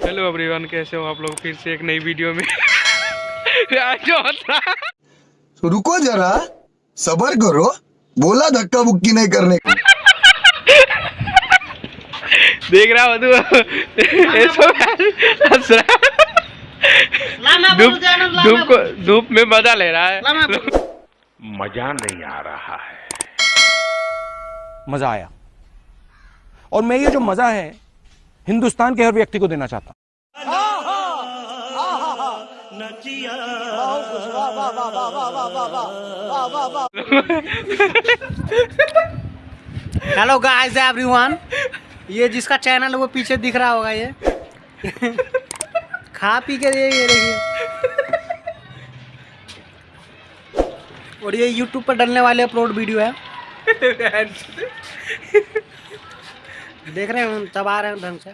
Hello everyone कैसे हो आप लोग? फिर से एक नई वीडियो में। आज तो रुको जरा सबर करो। बोला धक्का बुक्की नहीं करने का। देख रहा हो तू। धूप को धूप में मज़ा ले रहा है। मज़ा नहीं आ रहा है। मज़ा आया। और मैं ये जो मज़ा है हिंदुस्तान के हर व्यक्ति को देना चाहता हूँ। हेलो गाइस एवरीवन ये जिसका चैनल है वो पीछे दिख रहा होगा ये। खा पी के ये ये देखिए। और ये यूट्यूब पर डलने वाले अपलोड वीडियो है। देख रहे हैं हम तब आ रहे हैं ढंग से।